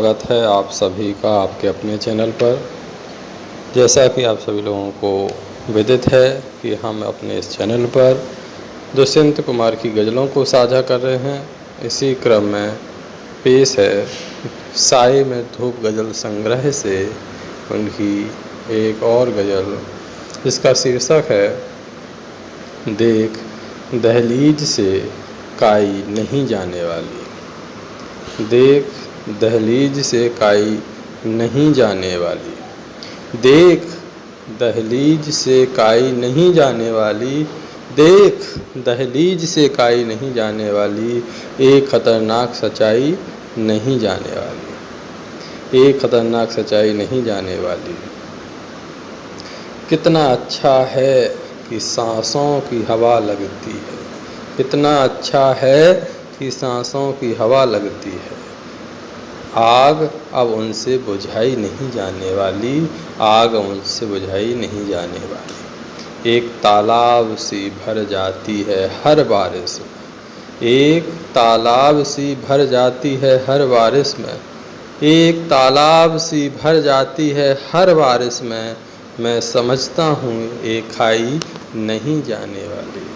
स्वागत है आप सभी का आपके अपने चैनल पर। जैसा कि आप सभी लोगों को विदित है कि हम अपने इस चैनल पर दुष्यंत कुमार की गज़लों को साझा कर रहे हैं। इसी क्रम में पेश है, साय में धूप गज़ल संग्रह से उनकी एक और गज़ल, जिसका शीर्षक है, देख दहलीज से काई नहीं जाने वाली। देख दहलीज से काई नहीं जाने वाली। देख, दहलीज से काई नहीं जाने वाली। देख, दहलीज से काई नहीं जाने वाली। एक ख़तरनाक सच्चाई नहीं जाने वाली। एक ख़तरनाक सच्चाई नहीं जाने वाली। कितना अच्छा है कि सांसों की हवा लगती है। कितना अच्छा है कि सांसों की हवा लगती है। आग अब उनसे बुझाई नहीं जाने वाली, आग उनसे बुझाई नहीं जाने वाली। एक तालाब सी भर जाती है हर बारिश में। एक तालाब सी भर जाती है हर बारिश में। एक तालाब सी भर जाती है हर बारिश में। मैं समझता हूँ एक खाई नहीं जाने वाली।